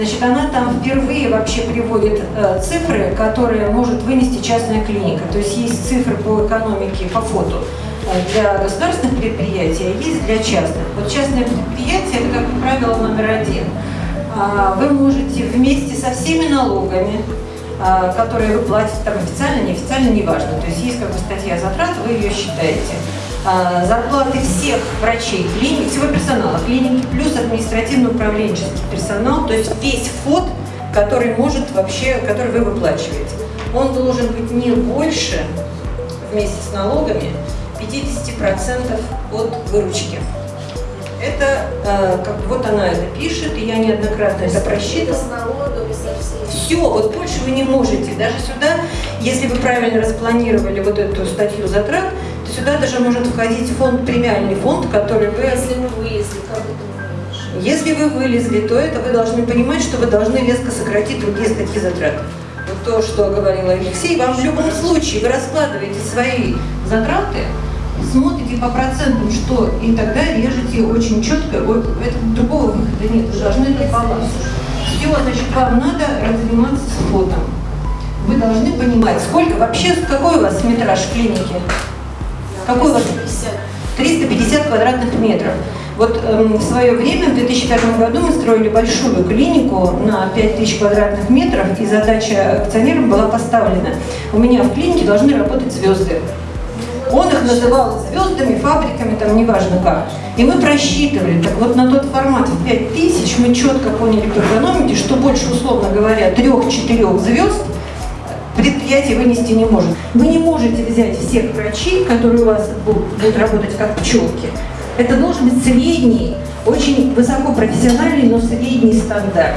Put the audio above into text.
Значит, она там впервые вообще приводит э, цифры, которые может вынести частная клиника. То есть есть цифры по экономике, по фото э, для государственных предприятий, а есть для частных. Вот частное предприятие – это, как правило, номер один. А, вы можете вместе со всеми налогами, а, которые вы платите там официально, неофициально, неважно. То есть есть как бы статья затрат, вы ее считаете. А, зарплаты всех врачей клиник, всего персонала клиники, плюс административно-управленческий персонал, то есть весь вход, который может вообще, который вы выплачиваете. Он должен быть не больше, вместе с налогами, 50% от выручки. Это, э, как вот она это пишет, и я неоднократно это просчитывала. Все, вот больше вы не можете. Даже сюда, если вы правильно распланировали вот эту статью затрат, сюда даже может входить фонд, премиальный фонд, который вы... Если мы вылезли, как это мы? Если вы вылезли, то это вы должны понимать, что вы должны резко сократить другие статьи затрат. Вот то, что говорил Алексей, вам в любом случае, вы раскладываете свои затраты, смотрите по процентам, что, и тогда режете очень четко, вот, это, другого выхода нет, вы должны это баланс. Все, значит, вам надо заниматься с фотом. Вы должны понимать, сколько вообще, какой у вас метраж клиники? Какой у вас? 350. 350 квадратных метров. Вот эм, в свое время, в 2005 году, мы строили большую клинику на 5000 квадратных метров, и задача акционерам была поставлена. У меня в клинике должны работать звезды. Он их называл звездами, фабриками, там неважно как. И мы просчитывали, так вот на тот формат в 5000 мы четко поняли по экономике, что больше, условно говоря, трех-четырех звезд предприятие вынести не может. Вы не можете взять всех врачей, которые у вас будут, работать как пчелки. Это должен быть средний, очень высокопрофессиональный, но средний стандарт.